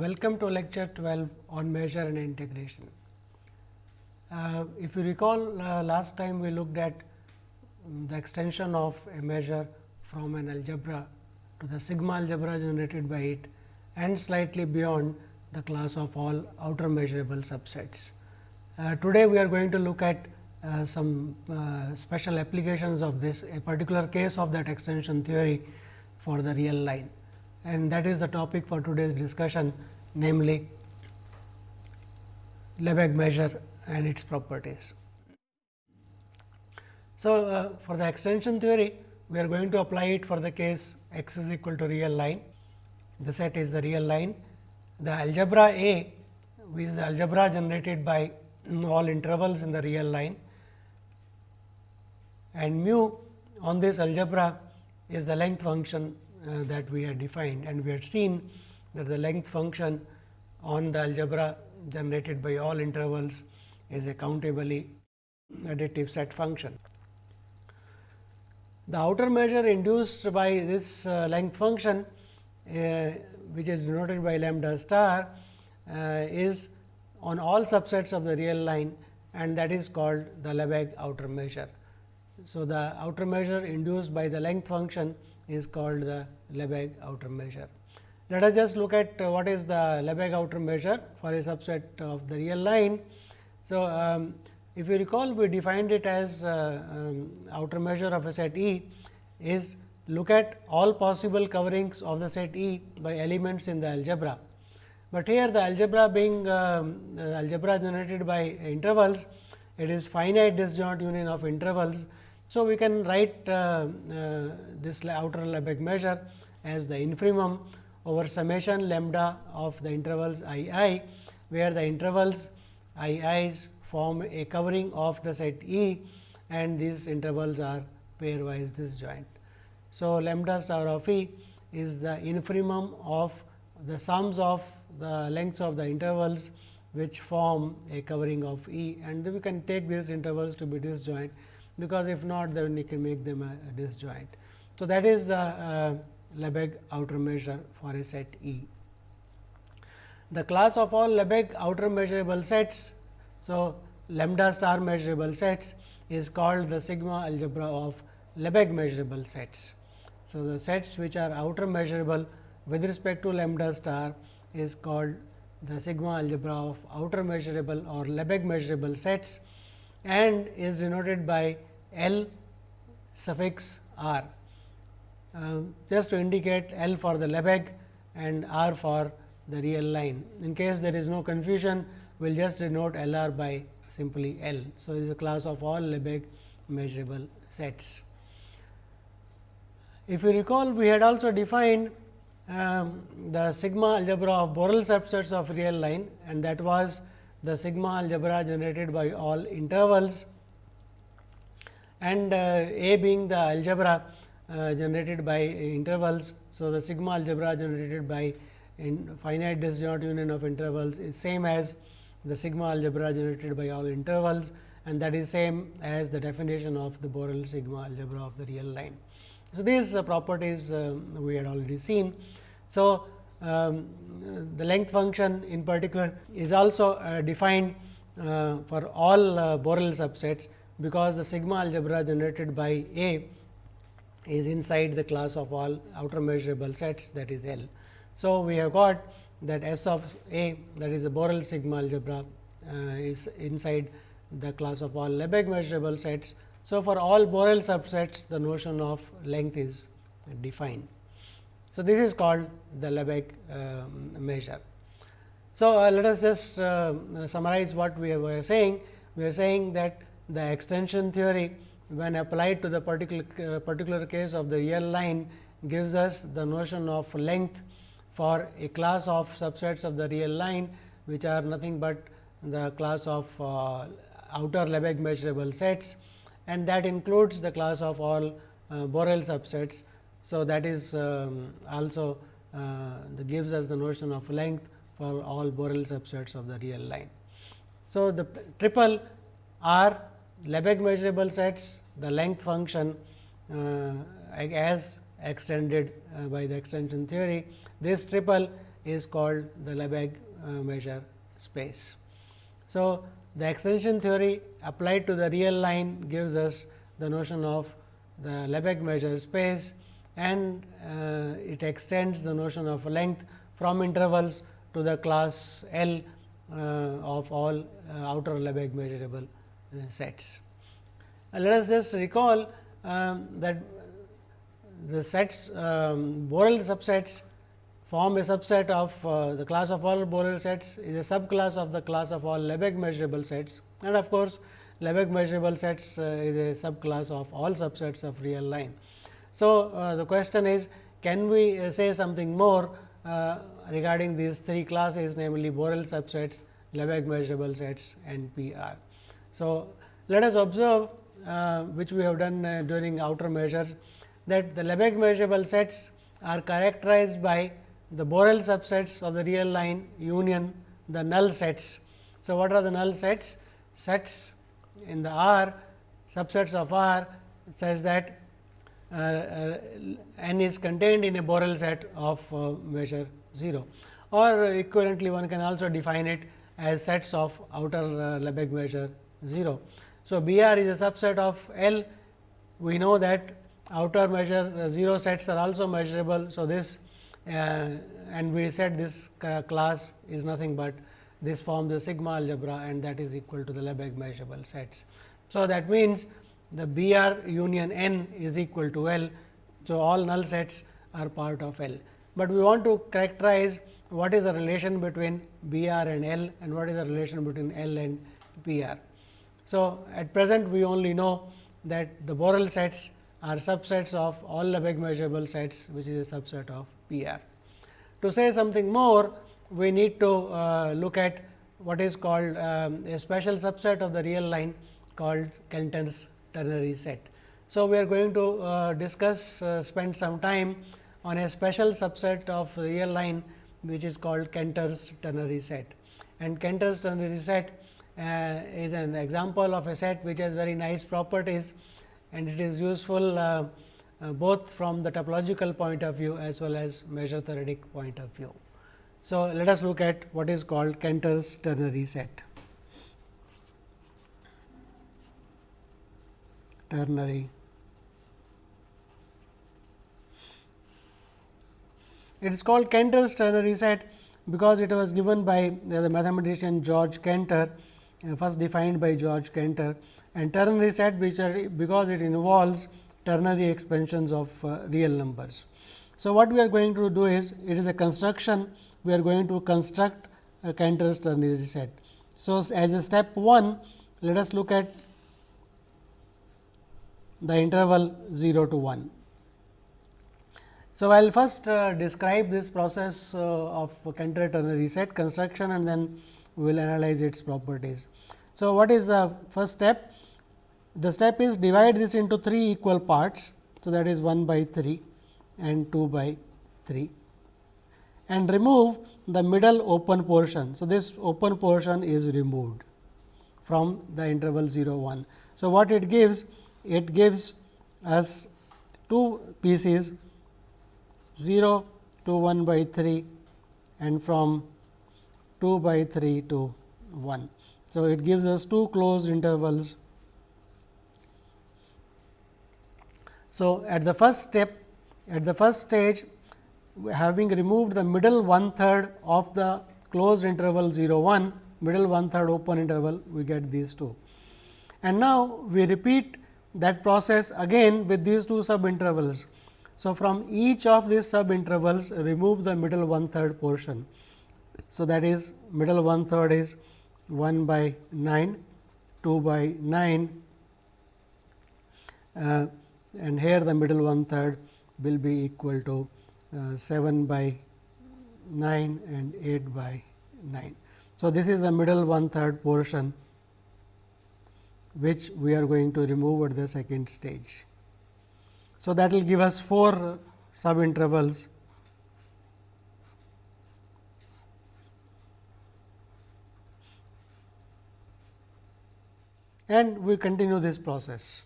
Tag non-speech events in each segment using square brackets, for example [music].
Welcome to lecture 12 on measure and integration. Uh, if you recall uh, last time we looked at um, the extension of a measure from an algebra to the sigma algebra generated by it and slightly beyond the class of all outer measurable subsets. Uh, today, we are going to look at uh, some uh, special applications of this a particular case of that extension theory for the real line and that is the topic for today's discussion namely Lebesgue measure and its properties. So, uh, for the extension theory we are going to apply it for the case x is equal to real line. The set is the real line. The algebra A which is the algebra generated by [clears throat] all intervals in the real line. And mu on this algebra is the length function uh, that we had defined and we had seen that the length function on the algebra generated by all intervals is a countably additive set function. The outer measure induced by this uh, length function uh, which is denoted by lambda star uh, is on all subsets of the real line and that is called the Lebesgue outer measure. So, the outer measure induced by the length function is called the Lebesgue outer measure. Let us just look at uh, what is the Lebesgue outer measure for a subset of the real line. So, um, if you recall we defined it as uh, um, outer measure of a set E is look at all possible coverings of the set E by elements in the algebra. But here the algebra being um, algebra generated by intervals, it is finite disjoint union of intervals so, we can write uh, uh, this outer Lebesgue measure as the infimum over summation lambda of the intervals i i, where the intervals i i's form a covering of the set E and these intervals are pairwise disjoint. So, lambda star of E is the infimum of the sums of the lengths of the intervals which form a covering of E and we can take these intervals to be disjoint because if not then we can make them a, a disjoint. So, that is the uh, Lebesgue outer measure for a set E. The class of all Lebesgue outer measurable sets. So, lambda star measurable sets is called the sigma algebra of Lebesgue measurable sets. So, the sets which are outer measurable with respect to lambda star is called the sigma algebra of outer measurable or Lebesgue measurable sets and is denoted by L suffix r uh, just to indicate L for the Lebesgue and R for the real line. In case there is no confusion, we will just denote L r by simply L. So, it is a class of all Lebesgue measurable sets. If you recall, we had also defined um, the sigma algebra of Borel subsets of real line and that was the sigma algebra generated by all intervals and uh, A being the algebra uh, generated by intervals. So, the sigma algebra generated by finite disjoint union of intervals is same as the sigma algebra generated by all intervals and that is same as the definition of the Borel sigma algebra of the real line. So, these uh, properties uh, we had already seen. So, um, the length function in particular is also uh, defined uh, for all uh, Borel subsets because the sigma algebra generated by A is inside the class of all outer measurable sets that is L. So, we have got that S of A that is the Borel sigma algebra uh, is inside the class of all Lebesgue measurable sets. So, for all Borel subsets the notion of length is defined. So, this is called the Lebesgue uh, measure. So, uh, let us just uh, summarize what we were saying. We are saying that the extension theory when applied to the particular uh, particular case of the real line gives us the notion of length for a class of subsets of the real line which are nothing but the class of uh, outer Lebesgue measurable sets and that includes the class of all uh, Borel subsets. So, that is um, also uh, gives us the notion of length for all Borel subsets of the real line. So, the triple R Lebesgue measurable sets the length function uh, as extended uh, by the extension theory. This triple is called the Lebesgue uh, measure space. So, the extension theory applied to the real line gives us the notion of the Lebesgue measure space and uh, it extends the notion of length from intervals to the class L uh, of all uh, outer Lebesgue measurable uh, sets. let us just recall um, that the sets um, Borel subsets form a subset of uh, the class of all Borel sets is a subclass of the class of all Lebesgue measurable sets and of course, Lebesgue measurable sets uh, is a subclass of all subsets of real line. So, uh, the question is can we uh, say something more uh, regarding these three classes namely Borel subsets, Lebesgue measurable sets and PR. So, let us observe uh, which we have done uh, during outer measures that the Lebesgue measurable sets are characterized by the Borel subsets of the real line union the null sets. So, what are the null sets? Sets in the R subsets of R such that uh, uh, n is contained in a Borel set of uh, measure 0 or equivalently one can also define it as sets of outer uh, Lebesgue measure 0. So, B r is a subset of L we know that outer measure uh, 0 sets are also measurable. So, this uh, and we said this class is nothing but this forms the sigma algebra and that is equal to the Lebesgue measurable sets. So, that means, the B r union n is equal to L. So, all null sets are part of L, but we want to characterize what is the relation between B r and L and what is the relation between L and P r. So, at present we only know that the Borel sets are subsets of all Lebesgue measurable sets which is a subset of P r. To say something more we need to uh, look at what is called um, a special subset of the real line called Cantor's ternary set. So, we are going to uh, discuss uh, spend some time on a special subset of the real line which is called Cantor's ternary set. And Cantor's ternary set uh, is an example of a set which has very nice properties and it is useful uh, uh, both from the topological point of view as well as measure theoretic point of view. So, let us look at what is called Cantor's ternary set. ternary. It is called Cantor's ternary set because it was given by the mathematician George Cantor, first defined by George Cantor and ternary set which are because it involves ternary expansions of uh, real numbers. So, what we are going to do is it is a construction we are going to construct a Cantor's ternary set. So, as a step 1 let us look at the interval 0 to 1. So, I will first uh, describe this process uh, of Cantor ternary set construction and then we will analyze its properties. So, what is the first step? The step is divide this into 3 equal parts. So, that is 1 by 3 and 2 by 3 and remove the middle open portion. So, this open portion is removed from the interval 0 1. So, what it gives it gives us two pieces 0 to 1 by 3 and from 2 by 3 to 1. So, it gives us two closed intervals. So, at the first step at the first stage having removed the middle one third of the closed interval 0 1 middle one third open interval we get these two. And now, we repeat that process again with these two sub intervals. So, from each of these sub intervals remove the middle one third portion. So, that is middle one third is 1 by 9, 2 by 9 uh, and here the middle one third will be equal to uh, 7 by 9 and 8 by 9. So, this is the middle one third portion which we are going to remove at the second stage. So, that will give us 4 sub intervals and we continue this process.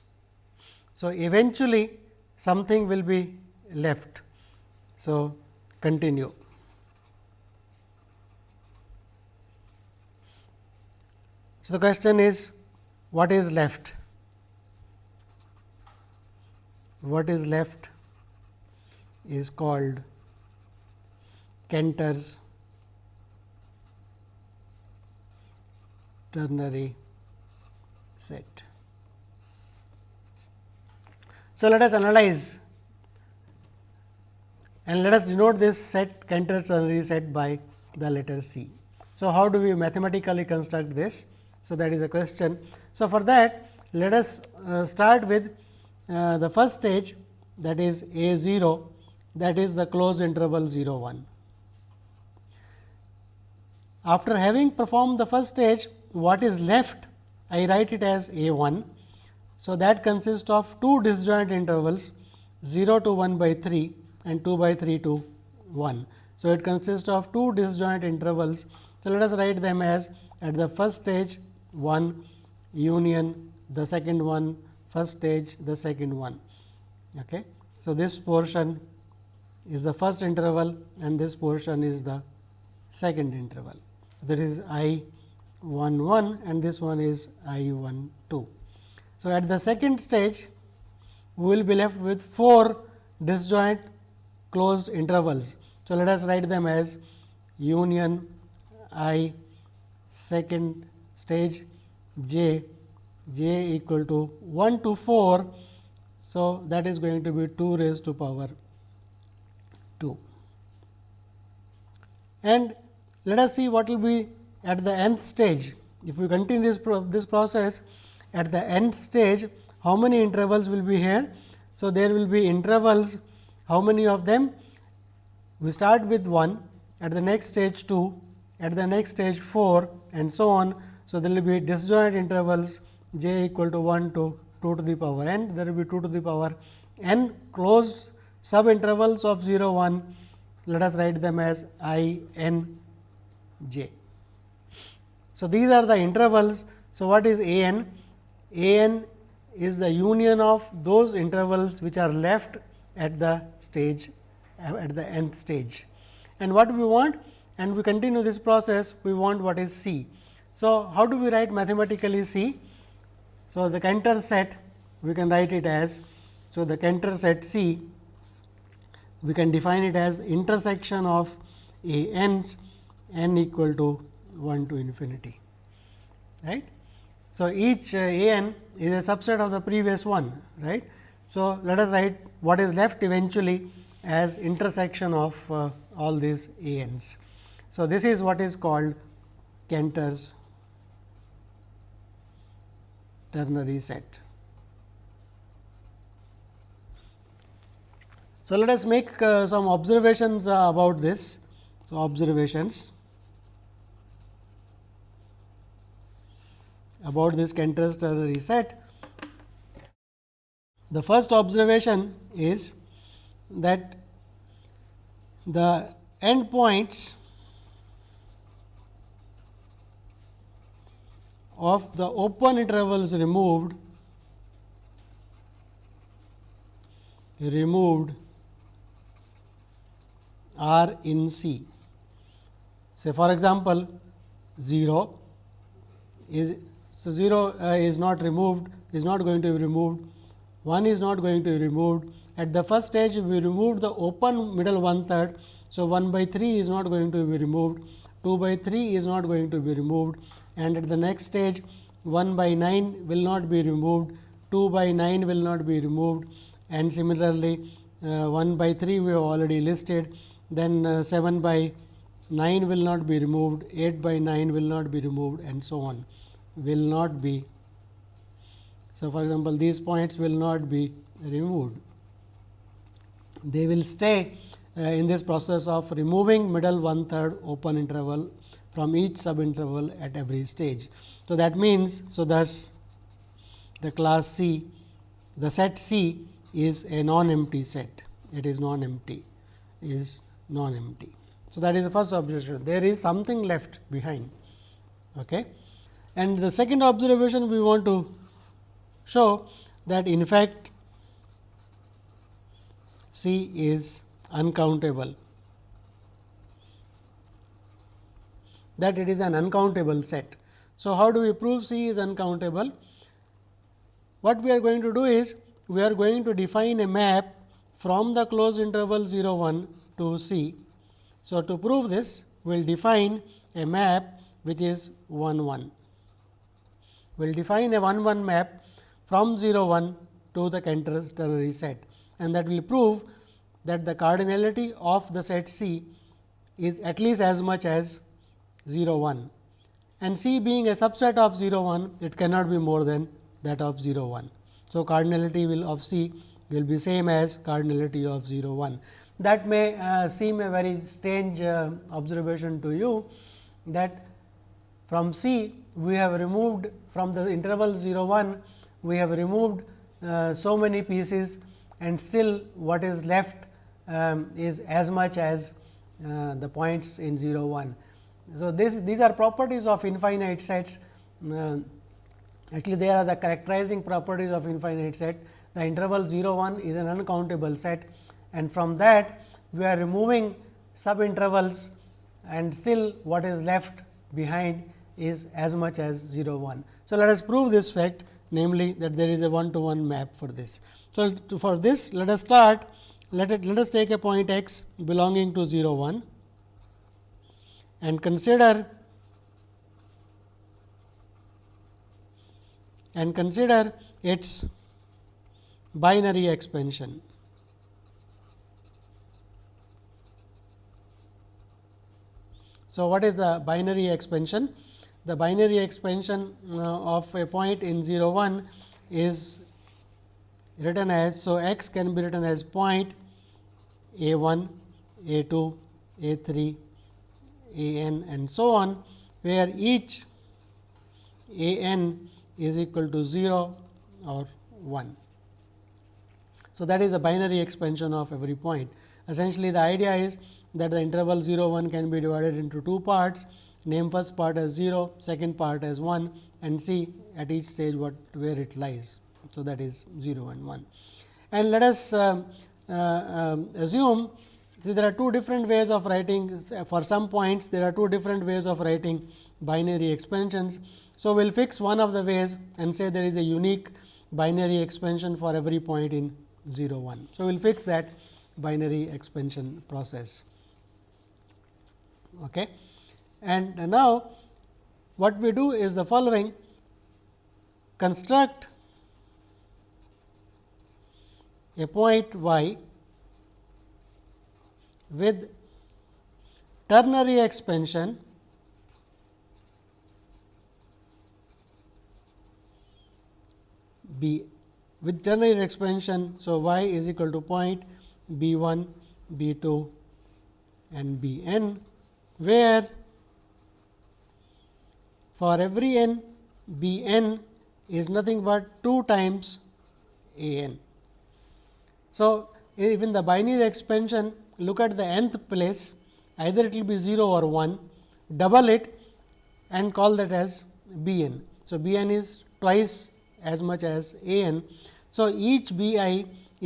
So, eventually something will be left. So, continue. So, the question is what is left? What is left is called Cantor's ternary set. So, let us analyze and let us denote this set Cantor ternary set by the letter C. So, how do we mathematically construct this? So, that is the question. So, for that let us uh, start with uh, the first stage that is A 0 that is the closed interval 0 1. After having performed the first stage what is left I write it as A 1. So, that consists of two disjoint intervals 0 to 1 by 3 and 2 by 3 to 1. So, it consists of two disjoint intervals. So, let us write them as at the first stage 1 union the second one first stage the second one. Okay. So, this portion is the first interval and this portion is the second interval. That is I 1 1 and this one is I 1 2. So, at the second stage we will be left with 4 disjoint closed intervals. So, let us write them as union I second stage j j equal to 1 to 4. So, that is going to be 2 raised to power 2. And let us see what will be at the nth stage. If we continue this, pro this process at the nth stage, how many intervals will be here? So, there will be intervals, how many of them? We start with 1, at the next stage 2, at the next stage 4 and so on. So, there will be disjoint intervals j equal to 1 to 2 to the power n, there will be 2 to the power n closed sub intervals of 0 1, let us write them as i n j. So, these are the intervals. So, what is a n? a n is the union of those intervals which are left at the stage at the nth stage. And what we want and we continue this process we want what is C. So, how do we write mathematically C? So, the Cantor set we can write it as so the Cantor set C we can define it as intersection of a n's n equal to 1 to infinity. right. So, each uh, a n is a subset of the previous one. right. So, let us write what is left eventually as intersection of uh, all these a n's. So, this is what is called Cantor's ternary set. So, let us make uh, some observations uh, about this. So, observations about this Cantor's ternary set. The first observation is that the endpoints of the open intervals removed removed are in C. Say for example, 0 is so 0 uh, is not removed is not going to be removed. 1 is not going to be removed. At the first stage we removed the open middle one third. So, 1 by 3 is not going to be removed. 2 by 3 is not going to be removed. And at the next stage 1 by 9 will not be removed. 2 by 9 will not be removed. And similarly, uh, 1 by 3 we have already listed. Then uh, 7 by 9 will not be removed, 8 by 9 will not be removed and so on will not be. So, for example, these points will not be removed. They will stay uh, in this process of removing middle one third open interval from each sub interval at every stage. So, that means, so thus the class C, the set C is a non empty set, it is non empty is non empty. So, that is the first observation there is something left behind. Okay. And the second observation we want to show that in fact, C is uncountable that it is an uncountable set. So, how do we prove C is uncountable? What we are going to do is, we are going to define a map from the closed interval 0 1 to C. So, to prove this, we will define a map which is 1 1. Will define a 1 1 map from 0 1 to the Cantor ternary set and that will prove that the cardinality of the set C is at least as much as 0 1 and C being a subset of 0 1 it cannot be more than that of 0 1. So, cardinality will of C will be same as cardinality of 0 1. That may uh, seem a very strange uh, observation to you that from C we have removed from the interval 0 1 we have removed uh, so many pieces and still what is left um, is as much as uh, the points in 0 1. So, this these are properties of infinite sets uh, actually they are the characterizing properties of infinite set. The interval 0 1 is an uncountable set and from that we are removing sub intervals and still what is left behind is as much as 0 1. So, let us prove this fact namely that there is a one to one map for this. So, for this let us start let it let us take a point x belonging to 0 1 and consider and consider its binary expansion. So, what is the binary expansion? The binary expansion uh, of a point in 0 1 is written as. So, x can be written as point a 1, a 2, a 3, a n and so on, where each a n is equal to 0 or 1. So, that is the binary expansion of every point. Essentially, the idea is that the interval 0 1 can be divided into two parts name first part as 0 second part as 1 and see at each stage what where it lies. So, that is 0 and 1 and let us uh, uh, um, assume see there are two different ways of writing for some points there are two different ways of writing binary expansions. So, we will fix one of the ways and say there is a unique binary expansion for every point in 0 1. So, we will fix that binary expansion process. Okay. And now, what we do is the following construct a point y with ternary expansion b with ternary expansion. So, y is equal to point b 1, b 2 and b n, where for every n b n is nothing but 2 times a n. So, even the binary expansion look at the nth place either it will be 0 or 1 double it and call that as b n. So, b n is twice as much as a n. So, each b i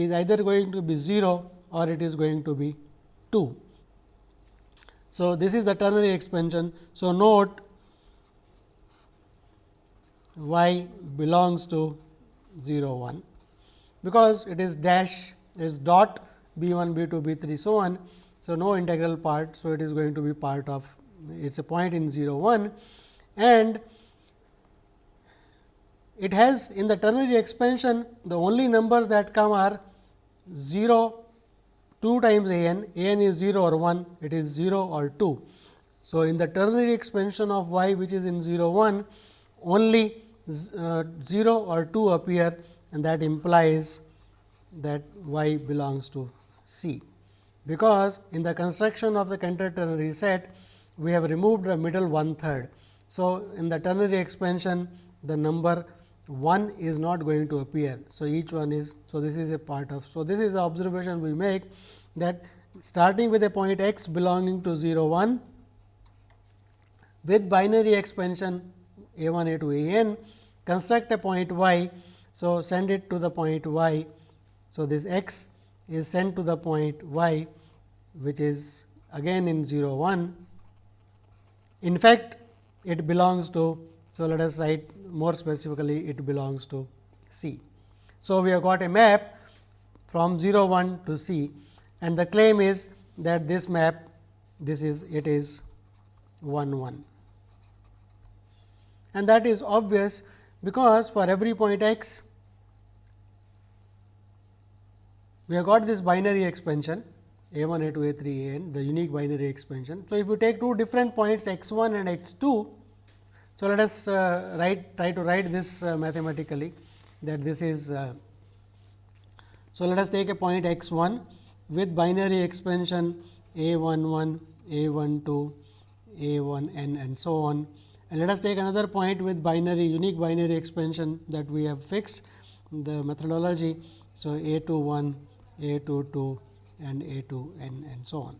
is either going to be 0 or it is going to be 2. So, this is the ternary expansion. So, note y belongs to 0 1 because it is dash is dot b 1 b 2 b 3 so on. So, no integral part. So, it is going to be part of it is a point in 0 1 and it has in the ternary expansion the only numbers that come are 0 2 times a n, a n is 0 or 1 it is 0 or 2. So, in the ternary expansion of y which is in 0 1 only uh, 0 or 2 appear and that implies that y belongs to C. Because in the construction of the Cantor ternary set we have removed the middle one third. So, in the ternary expansion the number 1 is not going to appear. So, each one is so this is a part of. So, this is the observation we make that starting with a point x belonging to 0 1 with binary expansion a 1 a 2 a n construct a point y. So, send it to the point y. So, this x is sent to the point y which is again in 0 1. In fact, it belongs to So, let us write more specifically it belongs to C. So, we have got a map from 0 1 to C and the claim is that this map this is it is 1 1 and that is obvious because for every point x we have got this binary expansion a 1 a 2 a 3 a n the unique binary expansion. So, if you take two different points x 1 and x 2. So, let us uh, write try to write this uh, mathematically that this is. Uh, so, let us take a point x 1 with binary expansion a 1 1 a 1 2 a 1 n and so on and let us take another point with binary unique binary expansion that we have fixed the methodology. So, a 2 1 a 2 2 and a 2 n and so on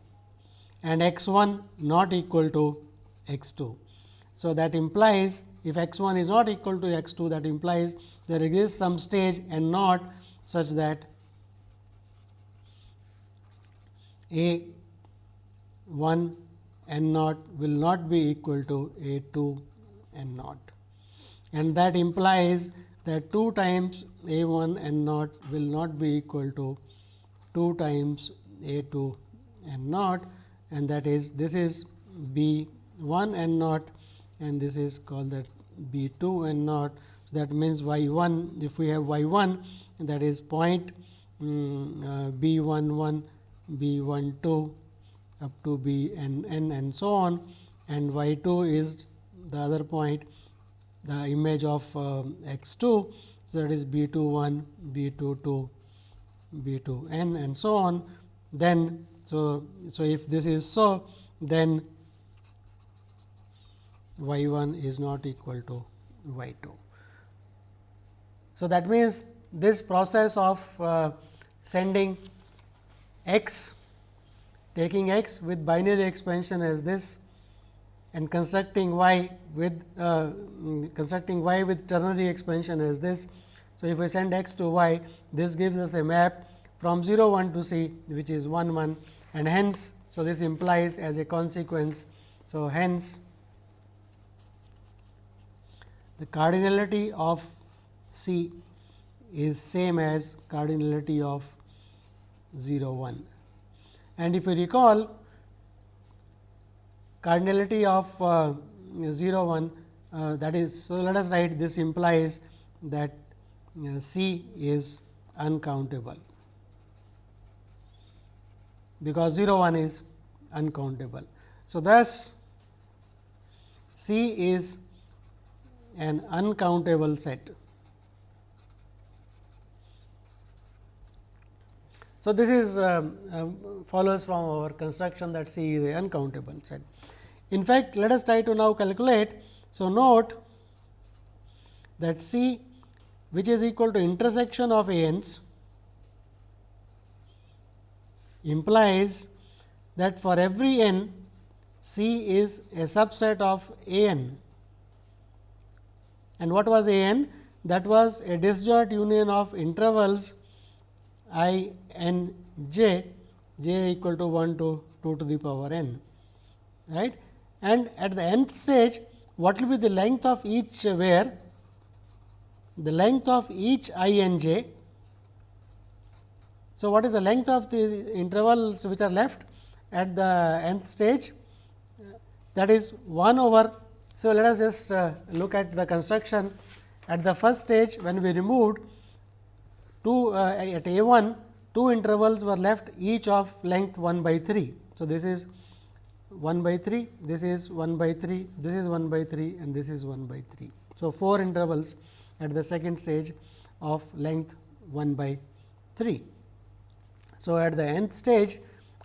and x 1 not equal to x 2. So, that implies if x 1 is not equal to x 2 that implies there exists some stage n naught such that a 1 n naught will not be equal to a 2 n naught and that implies that 2 times a 1 n naught will not be equal to 2 times a 2 n naught and that is this is b 1 n naught and this is called that b 2 n naught. That means, y 1 if we have y 1 that is point um, uh, b 1 1 b 1 2 up to b n n and so on and y 2 is the other point the image of uh, x 2. So, that is b 2 1 b 2 2 b 2 n and so on then so so if this is so then y 1 is not equal to y 2. So, that means, this process of uh, sending x taking x with binary expansion as this and constructing y with uh, constructing y with ternary expansion as this. So, if we send x to y this gives us a map from 0 1 to c which is 1 1 and hence. So, this implies as a consequence. So, hence the cardinality of C is same as cardinality of 0 1. And if you recall cardinality of uh, 0 1 uh, that is. So, let us write this implies that uh, C is uncountable because 0 1 is uncountable. So, thus C is an uncountable set. So, this is uh, uh, follows from our construction that C is a uncountable set. In fact, let us try to now calculate. So, note that C which is equal to intersection of a n's implies that for every n C is a subset of A n. And what was A n? That was a disjoint union of intervals i n j, j equal to 1 to 2 to the power n. Right? And at the nth stage, what will be the length of each where? The length of each i n j so, what is the length of the intervals which are left at the nth stage? That is 1 over. So, let us just uh, look at the construction at the first stage when we removed 2 uh, at a 1 two intervals were left each of length 1 by 3. So, this is 1 by 3, this is 1 by 3, this is 1 by 3 and this is 1 by 3. So, 4 intervals at the second stage of length 1 by 3. So, at the nth stage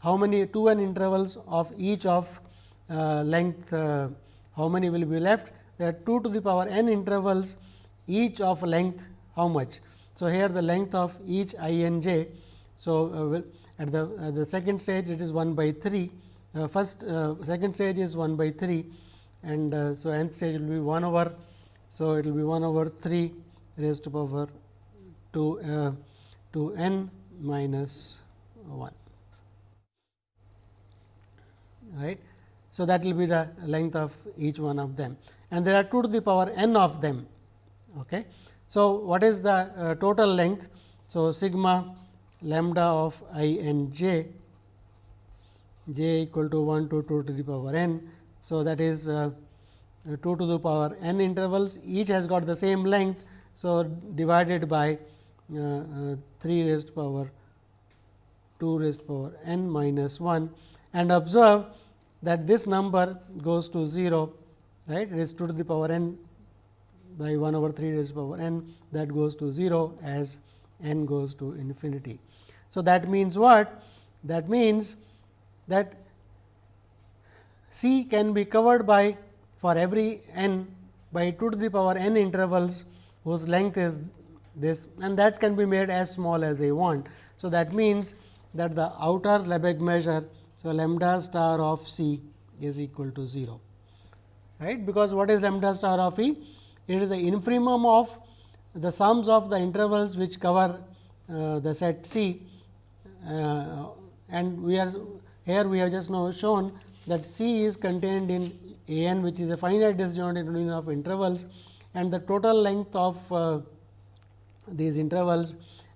how many 2 n intervals of each of uh, length uh, how many will be left there are 2 to the power n intervals each of length how much. So, here the length of each i n j. So, uh, at the uh, the second stage it is 1 by 3 uh, first uh, second stage is 1 by 3 and so nth stage will be 1 over. So, it will be 1 over 3 raised to power 2 to n minus 1 right. So, that will be the length of each one of them and there are 2 to the power n of them. Okay. So, what is the uh, total length? So, sigma lambda of i n j j equal to 1 to 2 to the power n. So, that is uh, 2 to the power n intervals each has got the same length. So, divided by uh, uh, 3 raised power 2 raised to power n minus 1 and observe that this number goes to 0 right it is 2 to the power n by 1 over 3 raised power n that goes to 0 as n goes to infinity. So, that means what? That means that C can be covered by for every n by 2 to the power n intervals whose length is this and that can be made as small as I want. So, that means that the outer Lebesgue measure. So, lambda star of C is equal to 0 right because what is lambda star of E? It is the infimum of the sums of the intervals which cover uh, the set C uh, and we are here we have just now shown that C is contained in A n which is a finite disjoint union of intervals and the total length of uh, these intervals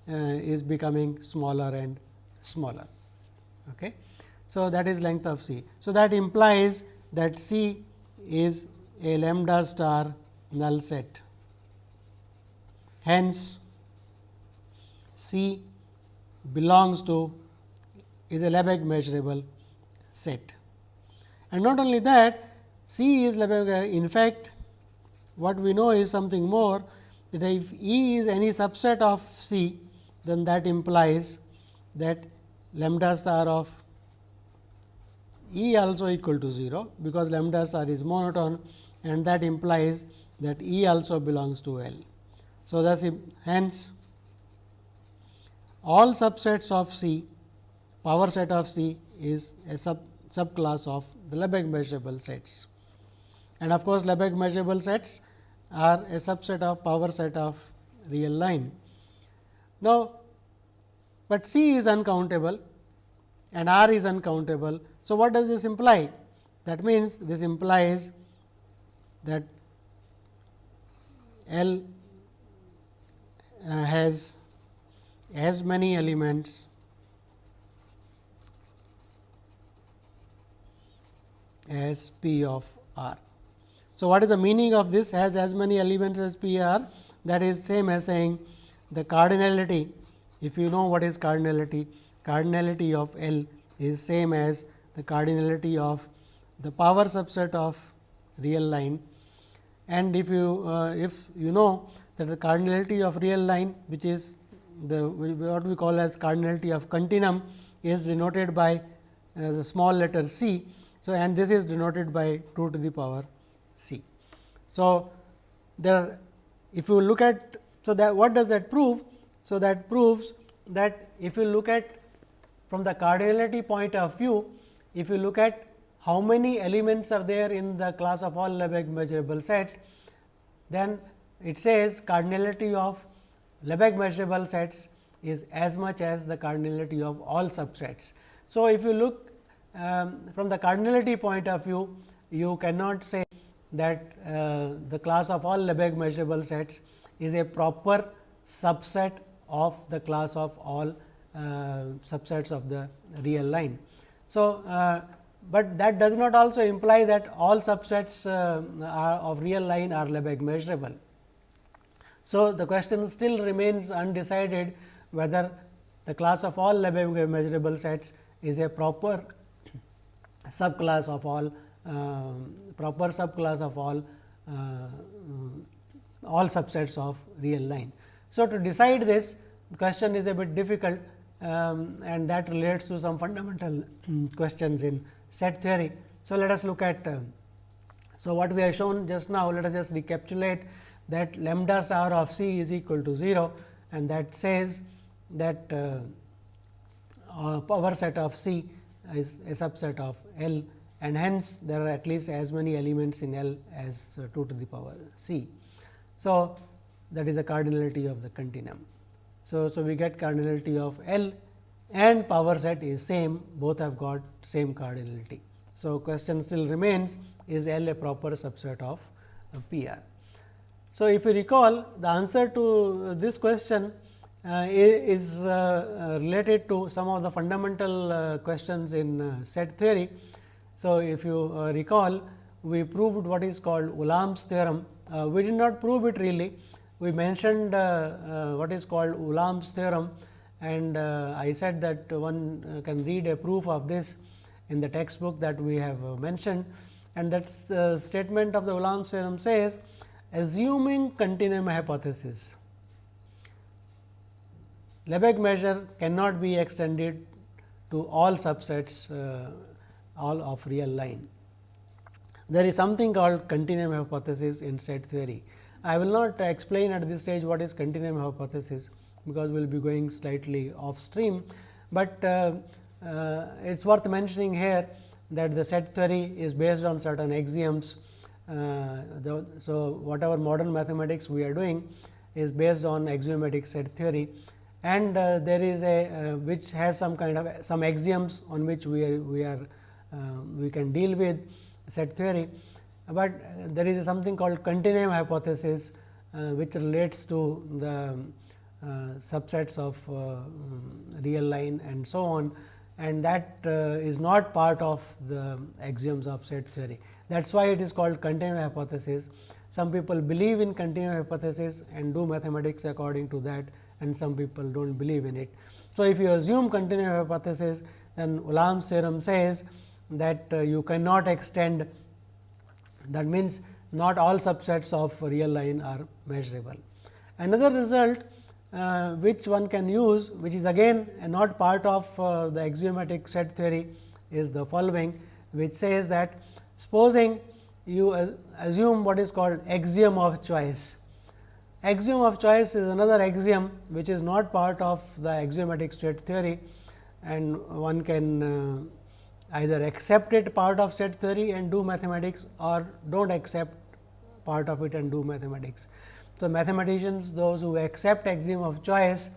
uh, is becoming smaller and smaller. Okay. So, that is length of C. So, that implies that C is a lambda star null set. Hence, C belongs to is a Lebesgue measurable set. And not only that, C is Lebesgue. In fact, what we know is something more that if E is any subset of C, then that implies that lambda star of E also equal to 0, because lambda star is monotone and that implies that E also belongs to L. So, thus hence all subsets of C power set of C is a sub subclass of the Lebesgue measurable sets. And of course, Lebesgue measurable sets are a subset of power set of real line. Now, but C is uncountable and R is uncountable. So, what does this imply? That means, this implies that L uh, has as many elements as P of R. So, what is the meaning of this? Has as many elements as P R? That is same as saying the cardinality. If you know what is cardinality cardinality of L is same as the cardinality of the power subset of real line and if you uh, if you know that the cardinality of real line which is the what we call as cardinality of continuum is denoted by uh, the small letter c. So, and this is denoted by 2 to the power C. So, there if you look at so that what does that prove? So, that proves that if you look at from the cardinality point of view, if you look at how many elements are there in the class of all Lebesgue measurable set, then it says cardinality of Lebesgue measurable sets is as much as the cardinality of all subsets. So, if you look um, from the cardinality point of view, you cannot say that uh, the class of all Lebesgue measurable sets is a proper subset of the class of all uh, subsets of the real line. So, uh, but that does not also imply that all subsets uh, of real line are Lebesgue measurable. So, the question still remains undecided whether the class of all Lebesgue measurable sets is a proper subclass of all uh, proper subclass of all uh, all subsets of real line. So, to decide this question is a bit difficult um, and that relates to some fundamental um, questions in set theory. So, let us look at uh, so what we have shown just now let us just recapitulate that lambda star of c is equal to 0 and that says that uh, uh, power set of c is a subset of L and hence there are at least as many elements in L as uh, 2 to the power c. So, that is the cardinality of the continuum. So, so we get cardinality of L and power set is same both have got same cardinality. So, question still remains is L a proper subset of uh, PR. So, if you recall the answer to uh, this question uh, is uh, uh, related to some of the fundamental uh, questions in set theory. So, if you recall we proved what is called Ulam's theorem. we did not prove it really, we mentioned what is called Ulam's theorem and uh, I said that one uh, can read a proof of this in the textbook that we have uh, mentioned and that statement of the Ulam's theorem says assuming continuum hypothesis Lebesgue measure cannot be extended to all subsets uh, all of real line. There is something called continuum hypothesis in set theory. I will not explain at this stage what is continuum hypothesis, because we will be going slightly off stream, but uh, uh, it is worth mentioning here that the set theory is based on certain axioms. Uh, the, so, whatever modern mathematics we are doing is based on axiomatic set theory. And uh, there is a uh, which has some kind of some axioms on which we are we are uh, we can deal with set theory, but there is something called continuum hypothesis which relates to the subsets of uh, real line and so on and that is not part of the axioms of set theory. That is why it is called continuum hypothesis. Some people believe in continuum hypothesis and do mathematics according to that and some people do not believe in it. So, if you assume continuum hypothesis then Ulam's theorem says that uh, you cannot extend that means not all subsets of real line are measurable. Another result uh, which one can use which is again not part of uh, the axiomatic set theory is the following which says that supposing you assume what is called axiom of choice Axiom of choice is another axiom which is not part of the axiomatic set theory and one can uh, either accept it part of set theory and do mathematics or do not accept part of it and do mathematics. So, mathematicians those who accept axiom of choice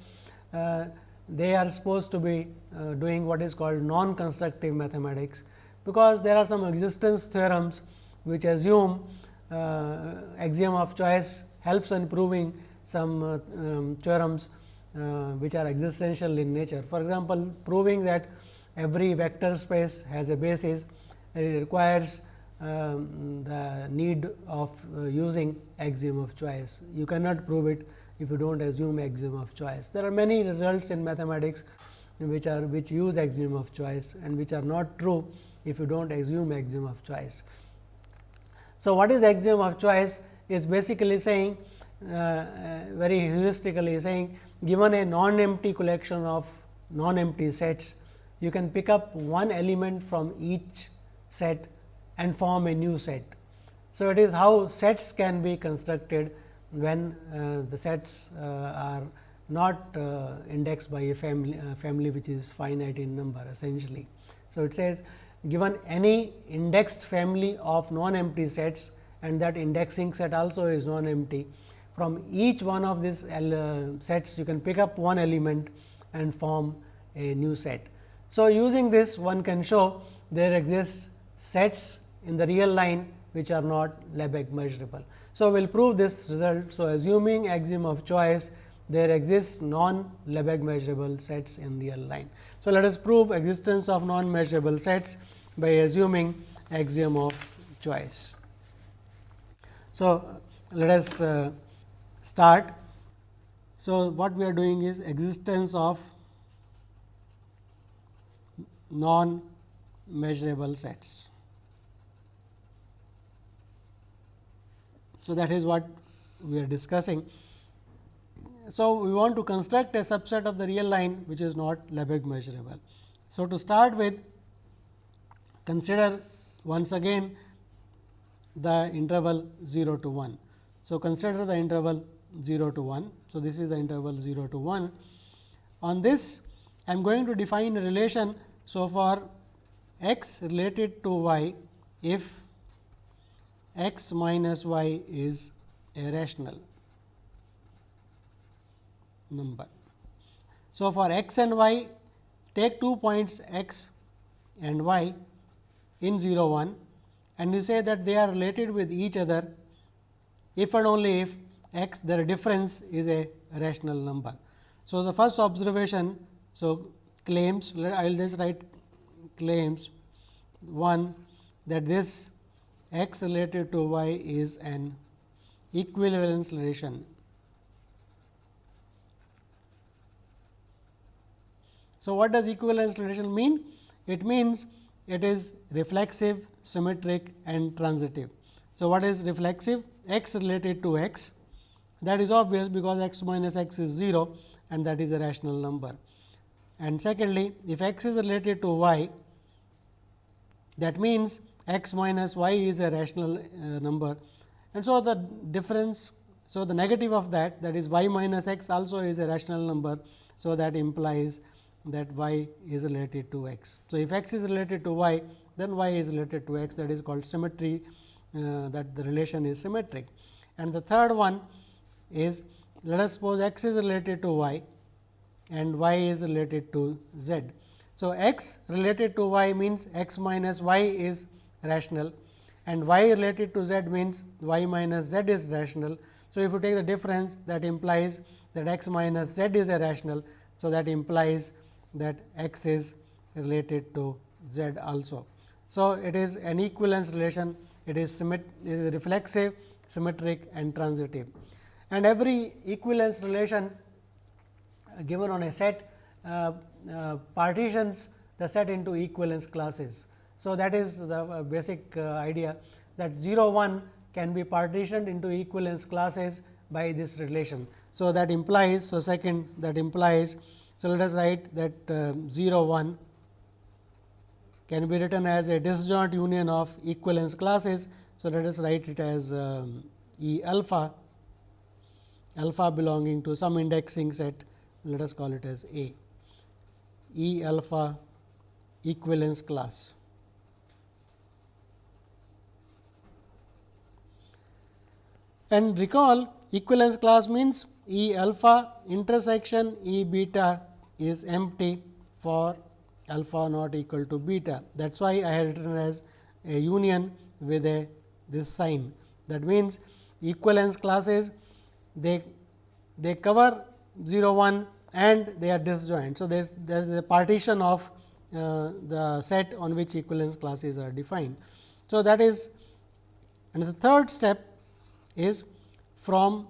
uh, they are supposed to be uh, doing what is called non constructive mathematics, because there are some existence theorems which assume uh, axiom of choice helps in proving some uh, um, theorems uh, which are existential in nature. For example, proving that every vector space has a basis, it requires the need of uh, using axiom of choice. You cannot prove it if you do not assume axiom of choice. There are many results in mathematics which are which use axiom of choice and which are not true if you do not assume axiom of choice. So, what is axiom of choice? is basically saying uh, uh, very heuristically saying given a non-empty collection of non-empty sets, you can pick up one element from each set and form a new set. So, it is how sets can be constructed when uh, the sets uh, are not uh, indexed by a family, uh, family which is finite in number essentially. So, it says given any indexed family of non-empty sets, and that indexing set also is non empty. From each one of these uh, sets you can pick up one element and form a new set. So, using this one can show there exist sets in the real line which are not Lebesgue measurable. So, we will prove this result. So, assuming axiom of choice there exist non Lebesgue measurable sets in real line. So, let us prove existence of non measurable sets by assuming axiom of choice. So, let us uh, start. So, what we are doing is existence of non measurable sets. So, that is what we are discussing. So, we want to construct a subset of the real line which is not Lebesgue measurable. So, to start with consider once again the interval 0 to 1. So, consider the interval 0 to 1. So, this is the interval 0 to 1. On this I am going to define a relation. So, for x related to y if x minus y is a rational number. So, for x and y take two points x and y in 0 1 and you say that they are related with each other if and only if x their difference is a rational number. So, the first observation so claims I will just write claims one that this x related to y is an equivalence relation. So, what does equivalence relation mean? It means it is reflexive, symmetric and transitive. So, what is reflexive? x related to x that is obvious because x minus x is 0 and that is a rational number. And secondly, if x is related to y that means x minus y is a rational uh, number and so the difference so the negative of that that is y minus x also is a rational number so that implies that y is related to x. So, if x is related to y then y is related to x that is called symmetry uh, that the relation is symmetric. And the third one is let us suppose x is related to y and y is related to z. So, x related to y means x minus y is rational and y related to z means y minus z is rational. So, if you take the difference that implies that x minus z is irrational. So, that implies that x is related to z also. So, it is an equivalence relation, it is, it is reflexive, symmetric and transitive. And every equivalence relation given on a set uh, uh, partitions the set into equivalence classes. So, that is the uh, basic uh, idea that 0 1 can be partitioned into equivalence classes by this relation. So, that implies, so second that implies, so let us write that uh, 0 1 can be written as a disjoint union of equivalence classes. So, let us write it as um, E alpha, alpha belonging to some indexing set, let us call it as A, E alpha equivalence class. And recall equivalence class means E alpha intersection E beta is empty for alpha not equal to beta. That is why I have written as a union with a this sign. That means, equivalence classes they they cover 0 1 and they are disjoint. So, there is there is a partition of uh, the set on which equivalence classes are defined. So, that is and the third step is from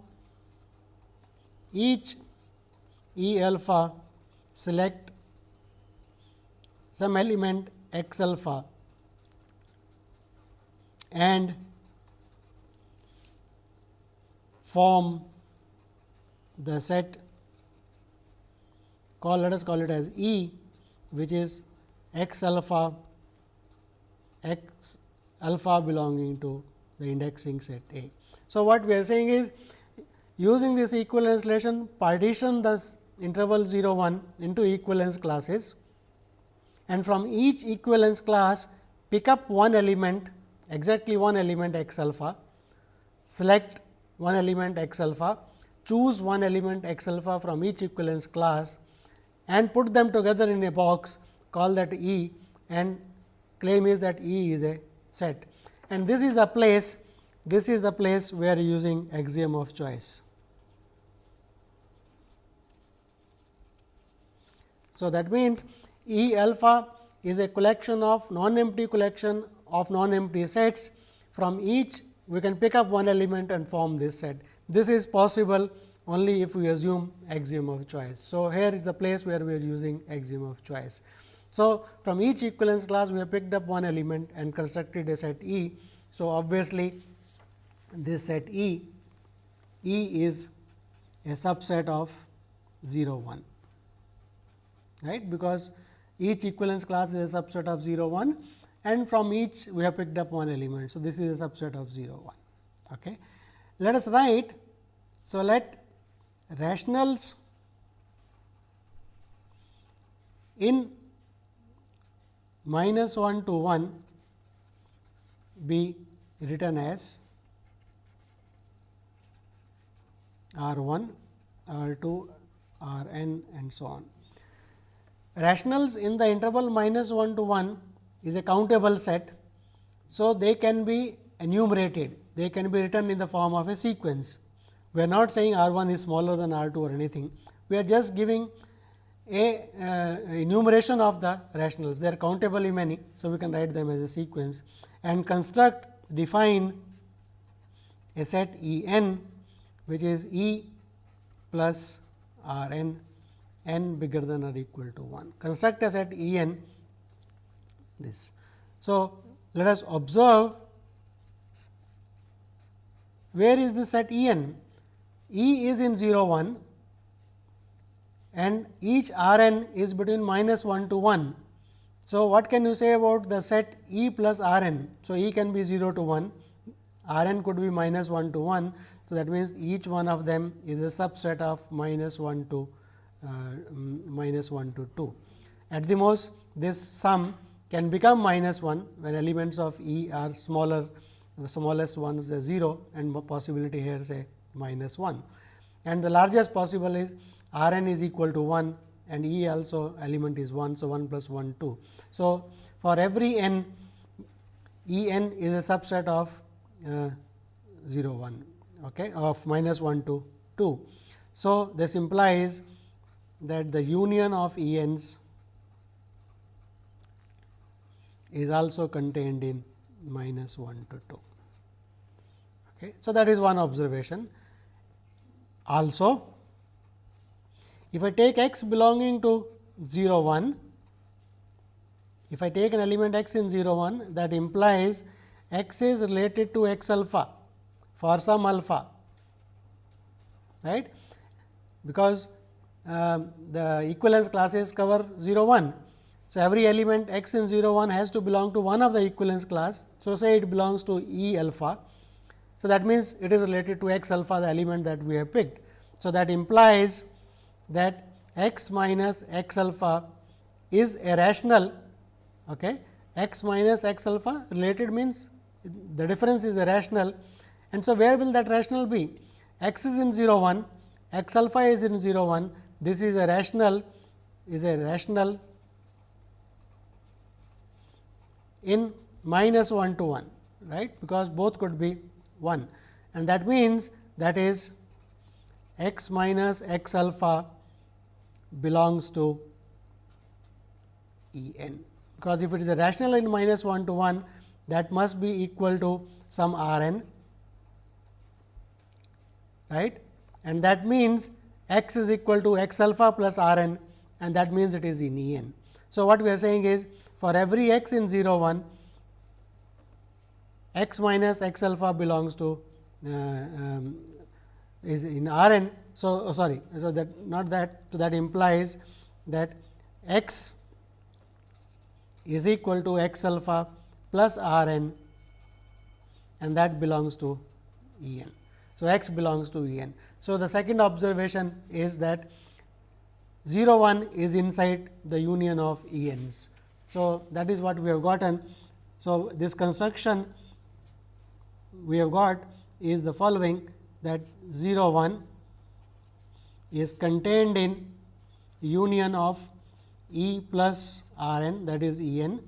each E alpha select some element x alpha and form the set call let us call it as E which is x alpha x alpha belonging to the indexing set A. So, what we are saying is using this equivalence relation partition the interval 0 1 into equivalence classes. And from each equivalence class pick up one element exactly one element x alpha, select one element x alpha, choose one element x alpha from each equivalence class and put them together in a box call that E and claim is that E is a set. And this is a place this is the place where using axiom of choice. So, that means, E alpha is a collection of non-empty collection of non-empty sets. From each we can pick up one element and form this set. This is possible only if we assume axiom of choice. So, here is the place where we are using axiom of choice. So, from each equivalence class we have picked up one element and constructed a set E. So, obviously, this set E, E is a subset of 0 1 right because each equivalence class is a subset of 0 1 and from each we have picked up one element. So, this is a subset of 0 1. Okay. Let us write. So, let rationals in minus 1 to 1 be written as R 1, R 2, R n and so on. Rationals in the interval minus 1 to 1 is a countable set So, they can be enumerated, they can be written in the form of a sequence. We are not saying R 1 is smaller than R 2 or anything, we are just giving a uh, enumeration of the rationals, they are countably many. So, we can write them as a sequence and construct define a set E n which is E plus R n n bigger than or equal to 1. Construct a set E n this. So, let us observe where is the set E n? E is in 0 1 and each R n is between minus 1 to 1. So, what can you say about the set E plus R n? So, E can be 0 to 1, R n could be minus 1 to 1. So, that means, each one of them is a subset of minus 1 to uh, minus 1 to 2. At the most this sum can become minus 1 when elements of E are smaller the smallest one is 0 and possibility here say minus 1 and the largest possible is R n is equal to 1 and E also element is 1. So, 1 plus 1 2. So, for every n E n is a subset of uh, 0 1 okay, of minus 1 to 2. So, this implies that the union of E n's is also contained in minus 1 to 2. Okay. So, that is one observation. Also, if I take x belonging to 0 1, if I take an element x in 0 1 that implies x is related to x alpha for some alpha right because uh, the equivalence classes cover 0 1. So, every element x in 0 1 has to belong to one of the equivalence class. So, say it belongs to E alpha. So, that means, it is related to x alpha the element that we have picked. So, that implies that x minus x alpha is a rational okay. x minus x alpha related means the difference is a rational and so where will that rational be? X is in 0 1 x alpha is in 0 1 this is a rational is a rational in minus 1 to 1 right? Because both could be 1 and that means that is x minus x alpha belongs to E n. Because if it is a rational in minus 1 to 1 that must be equal to some R n right and that means x is equal to x alpha plus R n and that means it is in E n. So, what we are saying is for every x in 0 1 x minus x alpha belongs to uh, um, is in R n. So, oh, sorry, so that not that so that implies that x is equal to x alpha plus R n and that belongs to E n. So, x belongs to E n. So, the second observation is that 0 1 is inside the union of E n's. So, that is what we have gotten. So, this construction we have got is the following that 0 1 is contained in union of E plus R n that is E n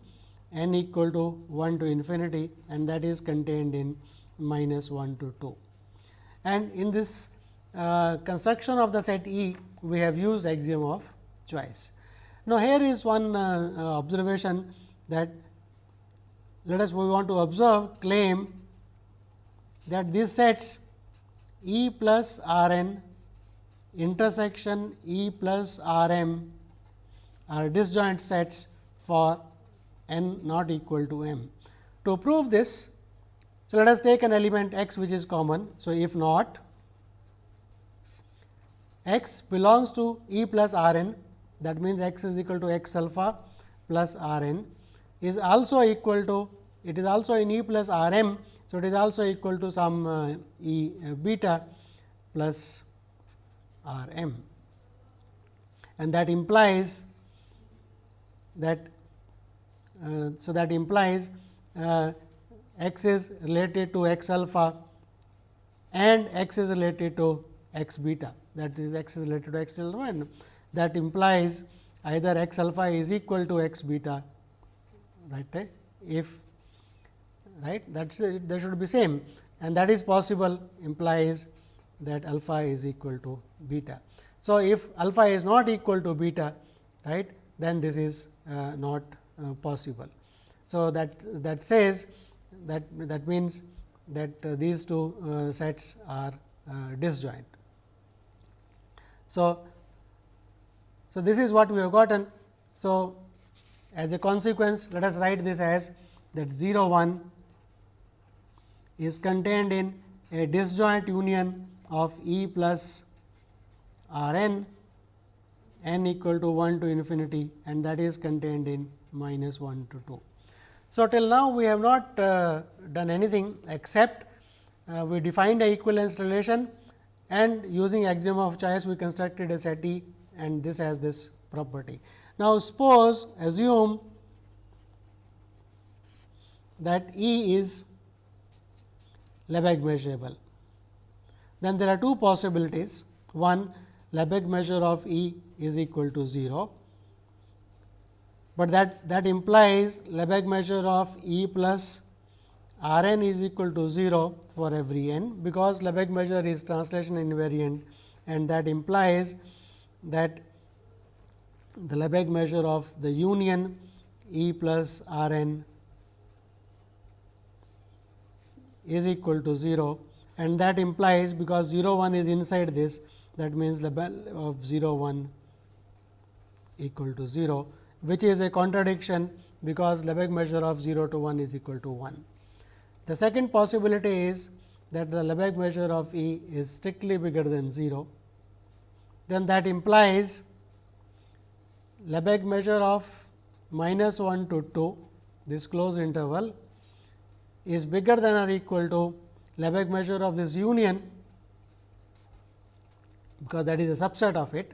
n equal to 1 to infinity and that is contained in minus 1 to 2. And in this uh, construction of the set E, we have used axiom of choice. Now, here is one uh, uh, observation that let us we want to observe claim that these sets E plus R n intersection E plus R m are disjoint sets for n not equal to m. To prove this, so let us take an element x which is common. So, if not x belongs to E plus R n that means, x is equal to x alpha plus R n is also equal to it is also in E plus R m so, it is also equal to some uh, E uh, beta plus R m and that implies that uh, so that implies uh, x is related to x alpha and x is related to x beta that is x is related to x alpha and that implies either x alpha is equal to x beta right if right that is there should be same and that is possible implies that alpha is equal to beta. So, if alpha is not equal to beta right then this is uh, not uh, possible. So, that that says that that means that uh, these two uh, sets are uh, disjoint. So, so this is what we have gotten. So, as a consequence let us write this as that 0 1 is contained in a disjoint union of E plus R n n equal to 1 to infinity and that is contained in minus 1 to 2. So, till now we have not uh, done anything except uh, we defined a equivalence relation and using axiom of choice we constructed a set E and this has this property. Now, suppose assume that E is Lebesgue measurable. Then there are two possibilities. One Lebesgue measure of E is equal to 0, but that, that implies Lebesgue measure of E plus R n is equal to 0 for every n, because Lebesgue measure is translation invariant and that implies that the Lebesgue measure of the union E plus R n is equal to 0 and that implies because 0 1 is inside this that means Lebesgue of 0 1 equal to 0 which is a contradiction because Lebesgue measure of 0 to 1 is equal to 1. The second possibility is that the Lebesgue measure of E is strictly bigger than 0, then that implies Lebesgue measure of minus 1 to 2 this closed interval is bigger than or equal to Lebesgue measure of this union because that is a subset of it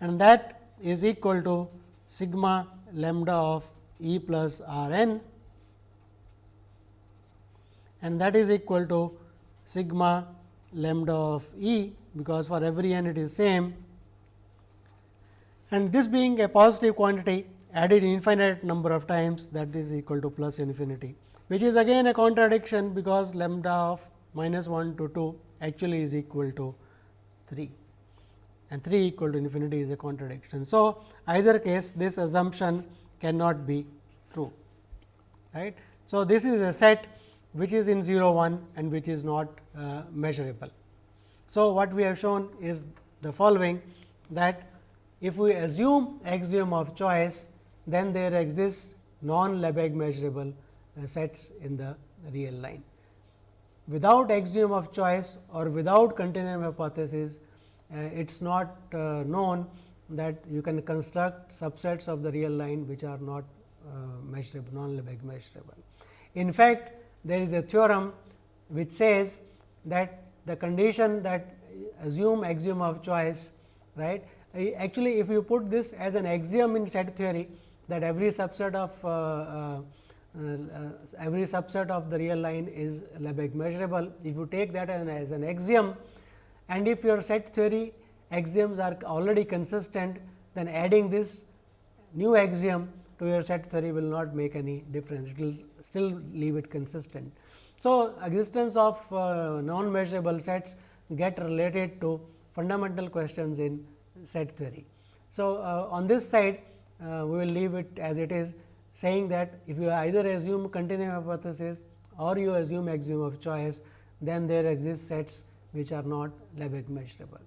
and that is equal to sigma lambda of E plus R n and that is equal to sigma lambda of E because for every n it is same. And this being a positive quantity added infinite number of times that is equal to plus infinity, which is again a contradiction because lambda of minus 1 to 2 actually is equal to 3 and 3 equal to infinity is a contradiction. So, either case this assumption cannot be true. right. So, this is a set which is in 0 1 and which is not uh, measurable. So, what we have shown is the following that if we assume axiom of choice then there exists non-Lebesgue measurable uh, sets in the real line. Without axiom of choice or without continuum hypothesis, it is not uh, known that you can construct subsets of the real line which are not uh, measurable, non-Lebesgue measurable. In fact, there is a theorem which says that the condition that assume axiom of choice, right. Actually, if you put this as an axiom in set theory, that every subset of uh, uh, uh, every subset of the real line is Lebesgue measurable. If you take that as an, as an axiom and if your set theory axioms are already consistent, then adding this new axiom to your set theory will not make any difference, it will still leave it consistent. So, existence of uh, non measurable sets get related to fundamental questions in set theory. So, uh, on this side uh, we will leave it as it is saying that if you either assume continuum hypothesis or you assume axiom of choice, then there exist sets which are not Lebesgue measurable.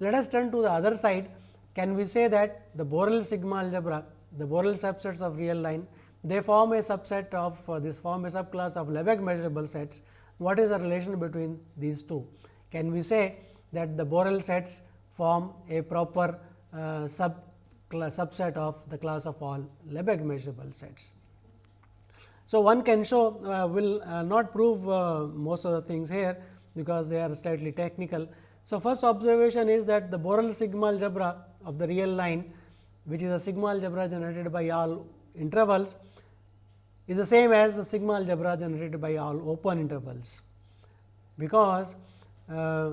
Let us turn to the other side. Can we say that the Borel sigma algebra, the Borel subsets of real line, they form a subset of uh, this form a subclass of Lebesgue measurable sets. What is the relation between these two? Can we say that the Borel sets form a proper uh, sub subset of the class of all Lebesgue measurable sets. So, one can show uh, will uh, not prove uh, most of the things here, because they are slightly technical. So, first observation is that the Borel sigma algebra of the real line, which is a sigma algebra generated by all intervals, is the same as the sigma algebra generated by all open intervals, because uh,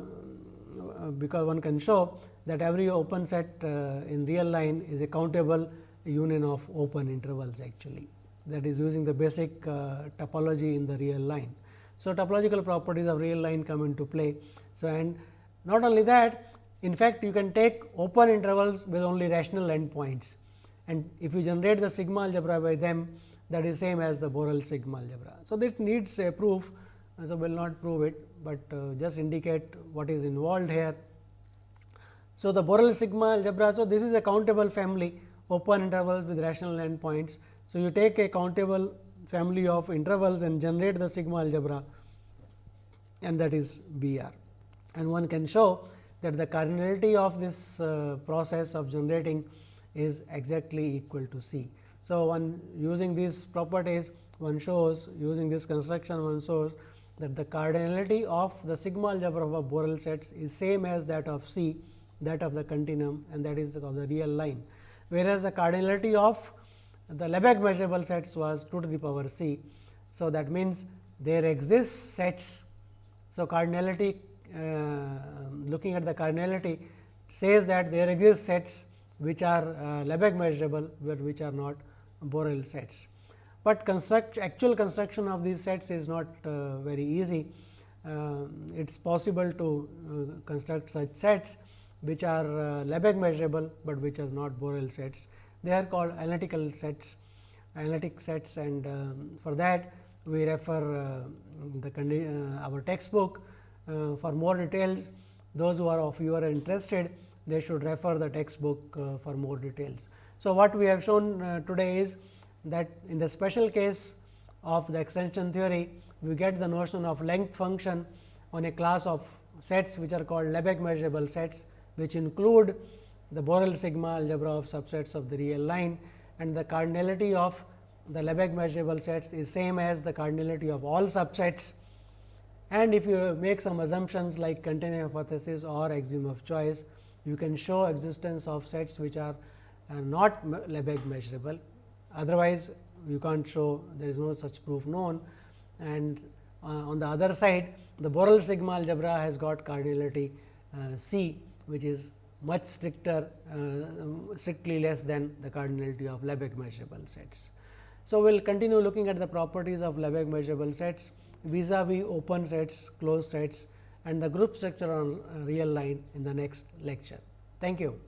because one can show that every open set uh, in real line is a countable union of open intervals actually that is using the basic uh, topology in the real line. So, topological properties of real line come into play. So, and not only that in fact, you can take open intervals with only rational endpoints and if you generate the sigma algebra by them that is same as the Borel sigma algebra. So, this needs a proof. So, we will not prove it, but uh, just indicate what is involved here. So, the Borel sigma algebra. So, this is a countable family open intervals with rational endpoints. So, you take a countable family of intervals and generate the sigma algebra and that is B r. And one can show that the cardinality of this uh, process of generating is exactly equal to C. So, one using these properties one shows using this construction one shows that the cardinality of the sigma algebra of Borel sets is same as that of C that of the continuum and that is of the real line. Whereas, the cardinality of the Lebesgue measurable sets was 2 to the power c. So, that means there exist sets. So, cardinality uh, looking at the cardinality says that there exist sets which are uh, Lebesgue measurable, but which are not Borel sets. But construct actual construction of these sets is not uh, very easy. Uh, it is possible to uh, construct such sets which are uh, Lebesgue measurable, but which are not Borel sets. They are called analytical sets, analytic sets and um, for that we refer the our textbook uh, for more details, those who are of you are interested, they should refer the textbook uh, for more details. So, what we have shown uh, today is that in the special case of the extension theory, we get the notion of length function on a class of sets which are called Lebesgue measurable sets, which include the Borel sigma algebra of subsets of the real line and the cardinality of the Lebesgue measurable sets is same as the cardinality of all subsets and if you make some assumptions like continuum hypothesis or axiom of choice, you can show existence of sets which are uh, not Lebesgue measurable. Otherwise, you can't show there is no such proof known. And uh, on the other side, the Borel sigma algebra has got cardinality uh, C, which is much stricter, uh, strictly less than the cardinality of Lebesgue measurable sets. So, we will continue looking at the properties of Lebesgue measurable sets vis-a-vis -vis open sets, closed sets and the group structure on real line in the next lecture. Thank you.